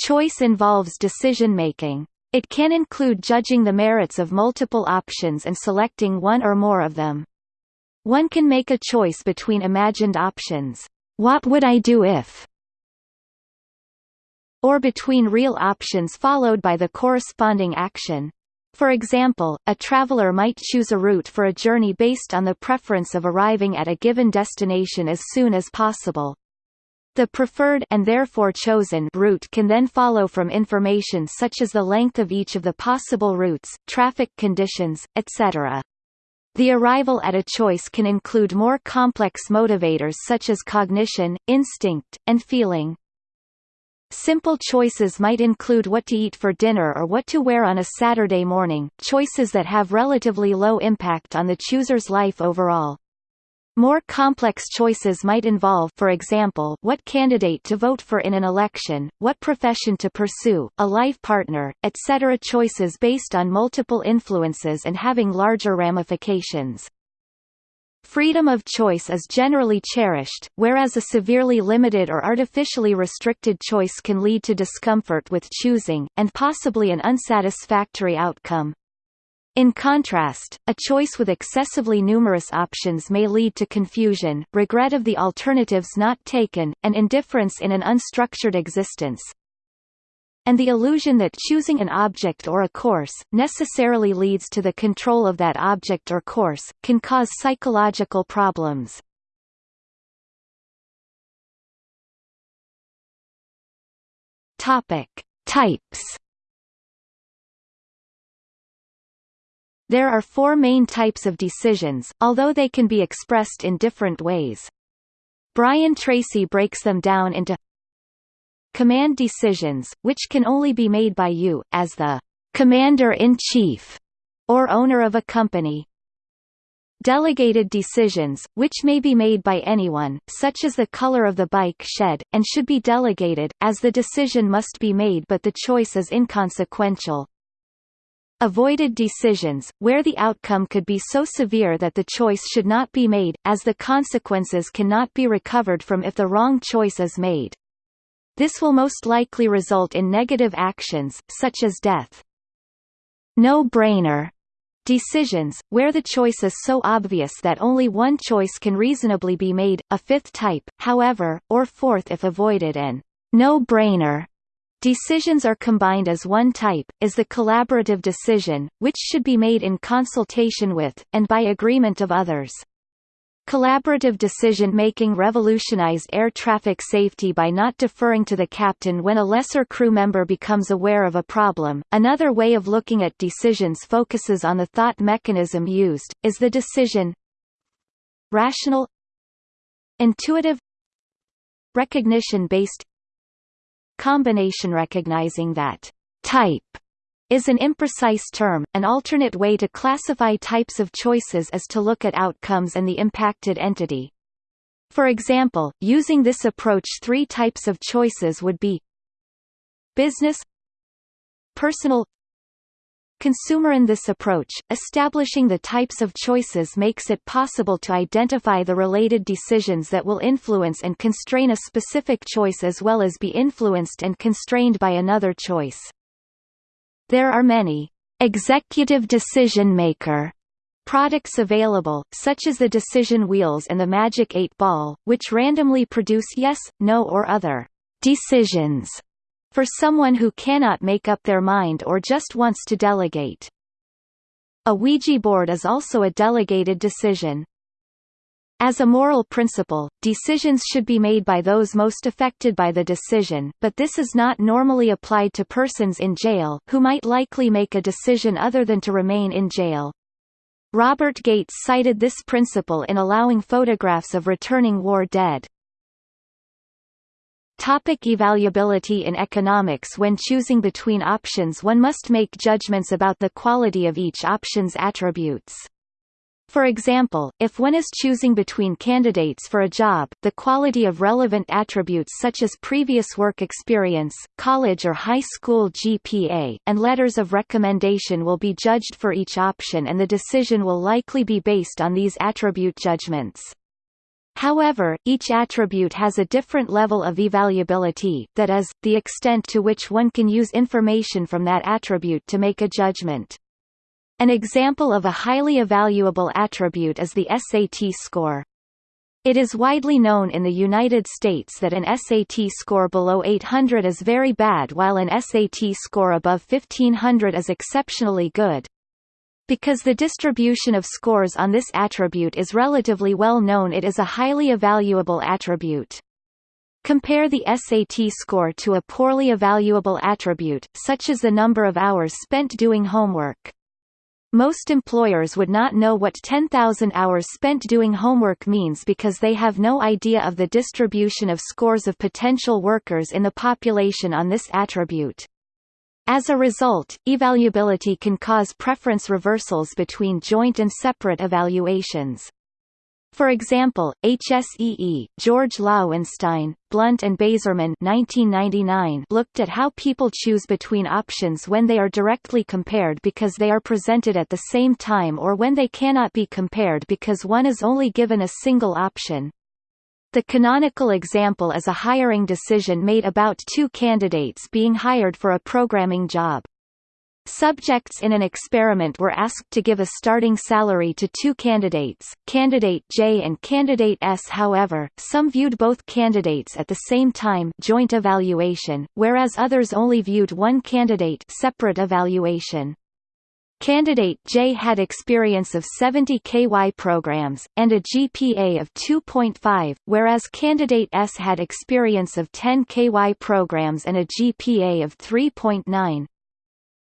Choice involves decision-making. It can include judging the merits of multiple options and selecting one or more of them. One can make a choice between imagined options. What would I do if? Or between real options followed by the corresponding action. For example, a traveler might choose a route for a journey based on the preference of arriving at a given destination as soon as possible. The preferred and therefore chosen route can then follow from information such as the length of each of the possible routes, traffic conditions, etc. The arrival at a choice can include more complex motivators such as cognition, instinct, and feeling. Simple choices might include what to eat for dinner or what to wear on a Saturday morning, choices that have relatively low impact on the chooser's life overall. More complex choices might involve for example what candidate to vote for in an election, what profession to pursue, a life partner, etc. choices based on multiple influences and having larger ramifications. Freedom of choice is generally cherished, whereas a severely limited or artificially restricted choice can lead to discomfort with choosing, and possibly an unsatisfactory outcome. In contrast, a choice with excessively numerous options may lead to confusion, regret of the alternatives not taken, and indifference in an unstructured existence. And the illusion that choosing an object or a course, necessarily leads to the control of that object or course, can cause psychological problems. Types There are four main types of decisions, although they can be expressed in different ways. Brian Tracy breaks them down into command decisions, which can only be made by you, as the commander-in-chief, or owner of a company. Delegated decisions, which may be made by anyone, such as the color of the bike shed, and should be delegated, as the decision must be made but the choice is inconsequential. Avoided decisions, where the outcome could be so severe that the choice should not be made, as the consequences cannot be recovered from if the wrong choice is made. This will most likely result in negative actions, such as death. No-brainer decisions, where the choice is so obvious that only one choice can reasonably be made, a fifth type, however, or fourth if avoided and no-brainer Decisions are combined as one type, is the collaborative decision, which should be made in consultation with, and by agreement of others. Collaborative decision-making revolutionized air traffic safety by not deferring to the captain when a lesser crew member becomes aware of a problem. Another way of looking at decisions focuses on the thought mechanism used, is the decision rational intuitive recognition-based combination recognizing that type is an imprecise term. An alternate way to classify types of choices is to look at outcomes and the impacted entity. For example, using this approach three types of choices would be business personal consumer in this approach, establishing the types of choices makes it possible to identify the related decisions that will influence and constrain a specific choice as well as be influenced and constrained by another choice. There are many executive decision maker products available, such as the decision wheels and the Magic 8 Ball, which randomly produce yes, no or other decisions for someone who cannot make up their mind or just wants to delegate. A Ouija board is also a delegated decision. As a moral principle, decisions should be made by those most affected by the decision, but this is not normally applied to persons in jail, who might likely make a decision other than to remain in jail. Robert Gates cited this principle in allowing photographs of returning war dead. Topic evaluability In economics When choosing between options one must make judgments about the quality of each option's attributes. For example, if one is choosing between candidates for a job, the quality of relevant attributes such as previous work experience, college or high school GPA, and letters of recommendation will be judged for each option and the decision will likely be based on these attribute judgments. However, each attribute has a different level of evaluability that is, the extent to which one can use information from that attribute to make a judgment. An example of a highly evaluable attribute is the SAT score. It is widely known in the United States that an SAT score below 800 is very bad while an SAT score above 1500 is exceptionally good. Because the distribution of scores on this attribute is relatively well known it is a highly evaluable attribute. Compare the SAT score to a poorly evaluable attribute, such as the number of hours spent doing homework. Most employers would not know what 10,000 hours spent doing homework means because they have no idea of the distribution of scores of potential workers in the population on this attribute. As a result, evaluability can cause preference reversals between joint and separate evaluations. For example, HSEE, George Loewenstein, Blount and Bazerman 1999 looked at how people choose between options when they are directly compared because they are presented at the same time or when they cannot be compared because one is only given a single option. The canonical example is a hiring decision made about two candidates being hired for a programming job. Subjects in an experiment were asked to give a starting salary to two candidates, candidate J and candidate S however, some viewed both candidates at the same time joint evaluation, whereas others only viewed one candidate separate evaluation. Candidate J had experience of 70 KY programs, and a GPA of 2.5, whereas candidate S had experience of 10 KY programs and a GPA of 3.9.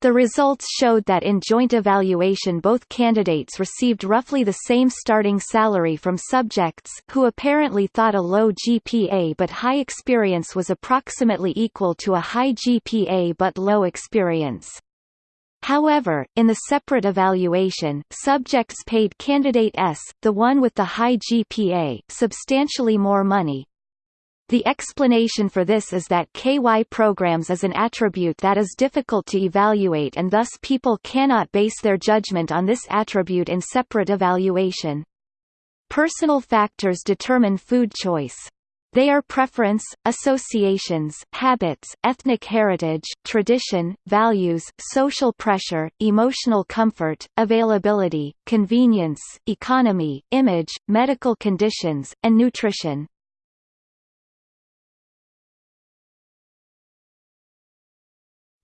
The results showed that in joint evaluation both candidates received roughly the same starting salary from subjects who apparently thought a low GPA but high experience was approximately equal to a high GPA but low experience. However, in the separate evaluation, subjects paid candidate S, the one with the high GPA, substantially more money. The explanation for this is that KY programs is an attribute that is difficult to evaluate and thus people cannot base their judgment on this attribute in separate evaluation. Personal factors determine food choice. They are preference, associations, habits, ethnic heritage, tradition, values, social pressure, emotional comfort, availability, convenience, economy, image, medical conditions, and nutrition.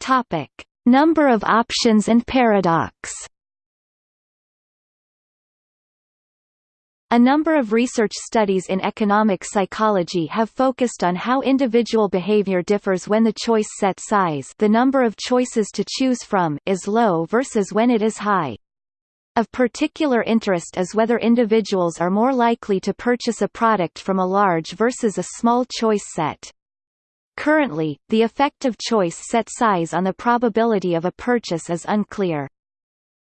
Topic: Number of options and paradox. A number of research studies in economic psychology have focused on how individual behavior differs when the choice set size the number of choices to choose from is low versus when it is high. Of particular interest is whether individuals are more likely to purchase a product from a large versus a small choice set. Currently, the effect of choice set size on the probability of a purchase is unclear.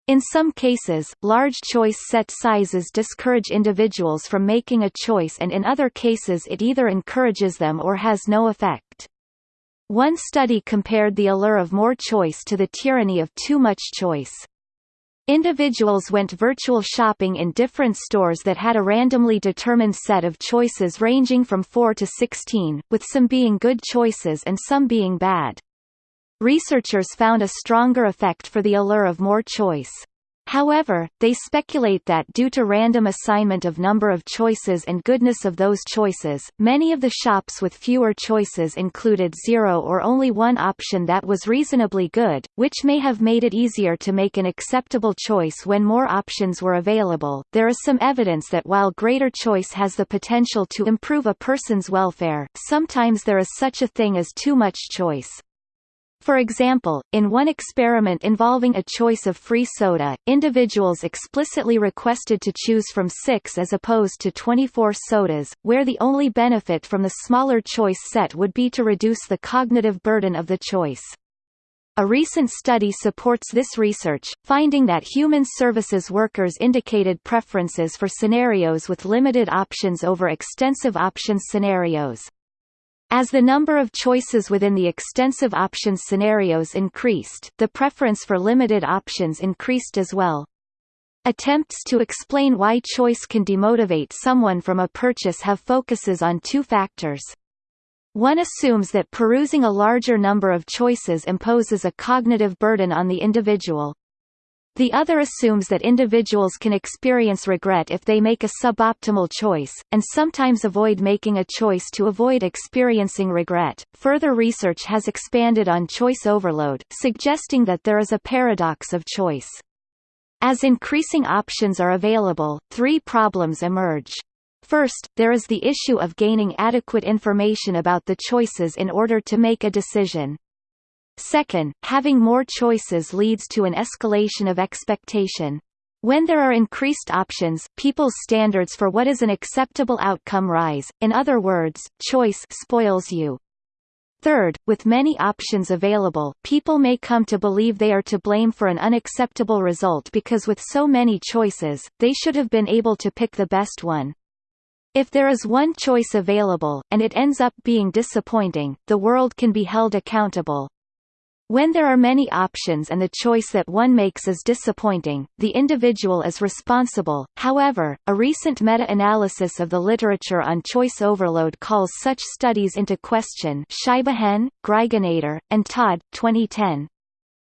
In some cases, large choice set sizes discourage individuals from making a choice and in other cases it either encourages them or has no effect. One study compared the allure of more choice to the tyranny of too much choice. Individuals went virtual shopping in different stores that had a randomly determined set of choices ranging from 4 to 16, with some being good choices and some being bad. Researchers found a stronger effect for the allure of more choice. However, they speculate that due to random assignment of number of choices and goodness of those choices, many of the shops with fewer choices included zero or only one option that was reasonably good, which may have made it easier to make an acceptable choice when more options were available. There is some evidence that while greater choice has the potential to improve a person's welfare, sometimes there is such a thing as too much choice. For example, in one experiment involving a choice of free soda, individuals explicitly requested to choose from six as opposed to 24 sodas, where the only benefit from the smaller choice set would be to reduce the cognitive burden of the choice. A recent study supports this research, finding that human services workers indicated preferences for scenarios with limited options over extensive options scenarios. As the number of choices within the extensive options scenarios increased, the preference for limited options increased as well. Attempts to explain why choice can demotivate someone from a purchase have focuses on two factors. One assumes that perusing a larger number of choices imposes a cognitive burden on the individual. The other assumes that individuals can experience regret if they make a suboptimal choice, and sometimes avoid making a choice to avoid experiencing regret. Further research has expanded on choice overload, suggesting that there is a paradox of choice. As increasing options are available, three problems emerge. First, there is the issue of gaining adequate information about the choices in order to make a decision. Second, having more choices leads to an escalation of expectation. When there are increased options, people's standards for what is an acceptable outcome rise, in other words, choice spoils you. Third, with many options available, people may come to believe they are to blame for an unacceptable result because with so many choices, they should have been able to pick the best one. If there is one choice available, and it ends up being disappointing, the world can be held accountable. When there are many options and the choice that one makes is disappointing, the individual is responsible. However, a recent meta-analysis of the literature on choice overload calls such studies into question Scheibehenne, Greifeneder, and Todd, 2010.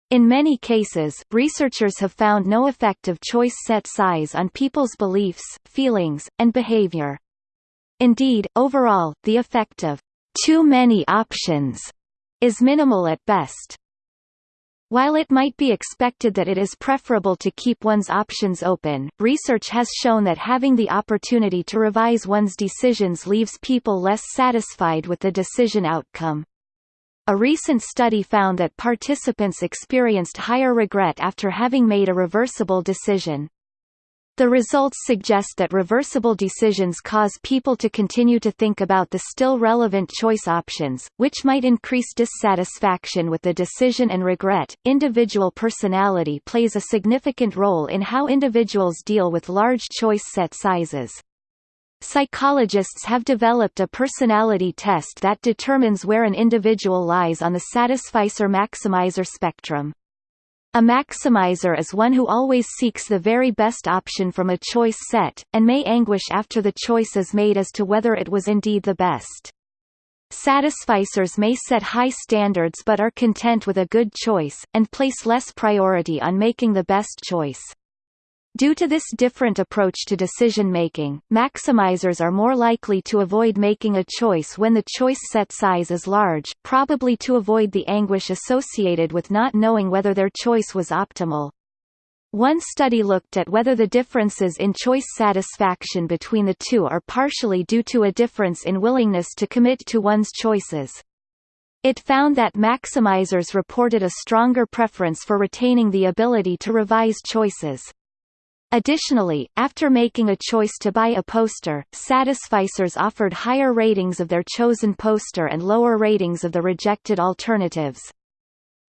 In many cases, researchers have found no effect of choice set size on people's beliefs, feelings, and behavior. Indeed, overall, the effect of too many options is minimal at best. While it might be expected that it is preferable to keep one's options open, research has shown that having the opportunity to revise one's decisions leaves people less satisfied with the decision outcome. A recent study found that participants experienced higher regret after having made a reversible decision. The results suggest that reversible decisions cause people to continue to think about the still relevant choice options, which might increase dissatisfaction with the decision and regret. Individual personality plays a significant role in how individuals deal with large choice set sizes. Psychologists have developed a personality test that determines where an individual lies on the satisficer-maximizer spectrum. A maximizer is one who always seeks the very best option from a choice set, and may anguish after the choice is made as to whether it was indeed the best. Satisficers may set high standards but are content with a good choice, and place less priority on making the best choice. Due to this different approach to decision-making, maximizers are more likely to avoid making a choice when the choice set size is large, probably to avoid the anguish associated with not knowing whether their choice was optimal. One study looked at whether the differences in choice satisfaction between the two are partially due to a difference in willingness to commit to one's choices. It found that maximizers reported a stronger preference for retaining the ability to revise choices. Additionally, after making a choice to buy a poster, Satisficers offered higher ratings of their chosen poster and lower ratings of the rejected alternatives.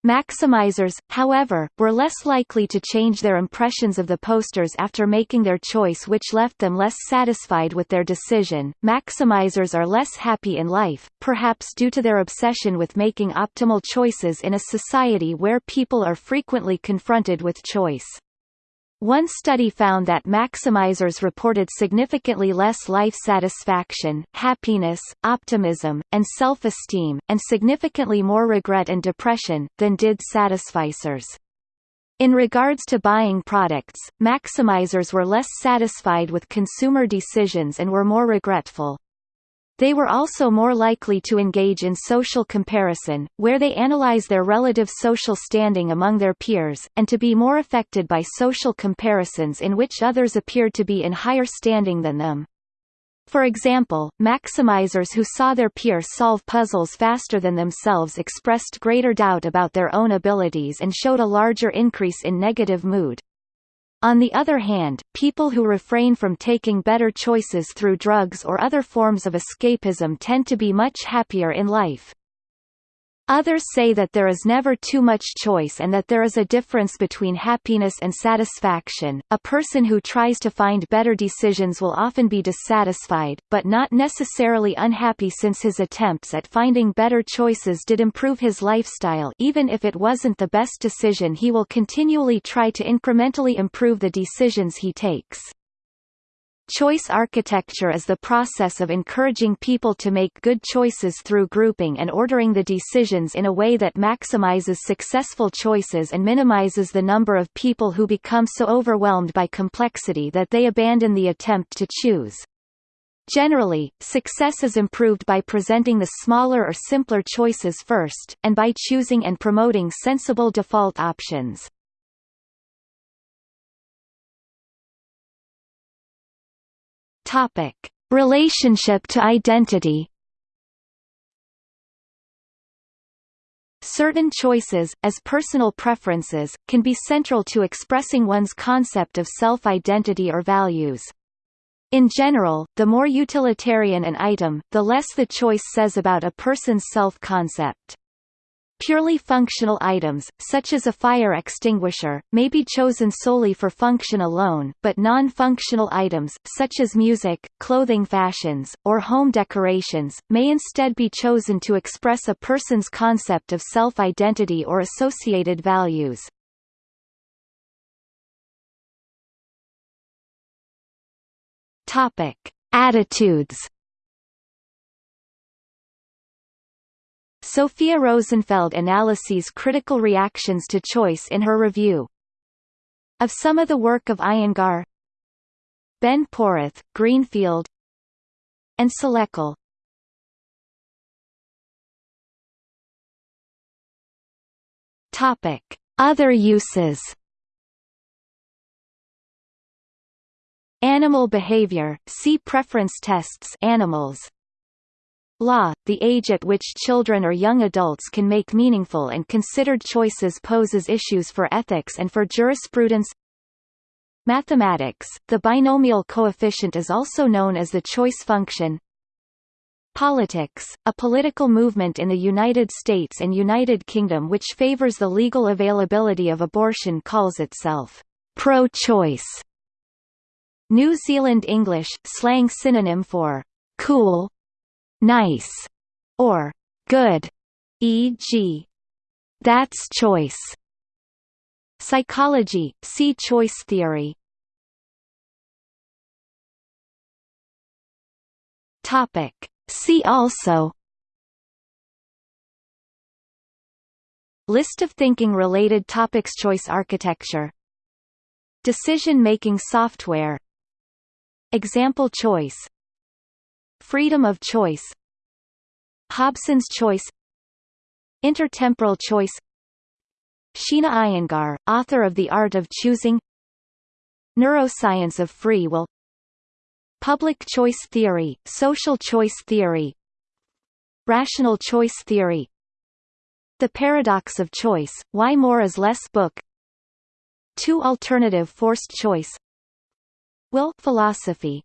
Maximizers, however, were less likely to change their impressions of the posters after making their choice which left them less satisfied with their decision. Maximizers are less happy in life, perhaps due to their obsession with making optimal choices in a society where people are frequently confronted with choice. One study found that maximizers reported significantly less life satisfaction, happiness, optimism, and self-esteem, and significantly more regret and depression, than did satisficers. In regards to buying products, maximizers were less satisfied with consumer decisions and were more regretful. They were also more likely to engage in social comparison, where they analyze their relative social standing among their peers, and to be more affected by social comparisons in which others appeared to be in higher standing than them. For example, maximizers who saw their peers solve puzzles faster than themselves expressed greater doubt about their own abilities and showed a larger increase in negative mood. On the other hand, people who refrain from taking better choices through drugs or other forms of escapism tend to be much happier in life. Others say that there is never too much choice and that there is a difference between happiness and satisfaction. A person who tries to find better decisions will often be dissatisfied, but not necessarily unhappy since his attempts at finding better choices did improve his lifestyle even if it wasn't the best decision he will continually try to incrementally improve the decisions he takes. Choice architecture is the process of encouraging people to make good choices through grouping and ordering the decisions in a way that maximizes successful choices and minimizes the number of people who become so overwhelmed by complexity that they abandon the attempt to choose. Generally, success is improved by presenting the smaller or simpler choices first, and by choosing and promoting sensible default options. Topic: Relationship to identity. Certain choices, as personal preferences, can be central to expressing one's concept of self-identity or values. In general, the more utilitarian an item, the less the choice says about a person's self-concept. Purely functional items, such as a fire extinguisher, may be chosen solely for function alone, but non-functional items, such as music, clothing fashions, or home decorations, may instead be chosen to express a person's concept of self-identity or associated values. Topic: Attitudes Sophia Rosenfeld analyses critical reactions to choice in her review. Of some of the work of Iyengar Ben Porath, Greenfield and Salecl Topic: Other uses. Animal behavior. See preference tests. Animals. Law, the age at which children or young adults can make meaningful and considered choices poses issues for ethics and for jurisprudence Mathematics, the binomial coefficient is also known as the choice function Politics, a political movement in the United States and United Kingdom which favors the legal availability of abortion calls itself pro-choice. New Zealand English, slang synonym for cool, nice, or good, e.g. that's choice. Psychology, see choice theory. Topic. See also List of thinking-related topics Choice architecture Decision-making software Example choice Freedom of choice Hobson's choice Intertemporal choice Sheena Iyengar, author of The Art of Choosing Neuroscience of Free Will Public choice theory, social choice theory Rational choice theory The Paradox of Choice, Why More is Less book Two alternative forced choice Will philosophy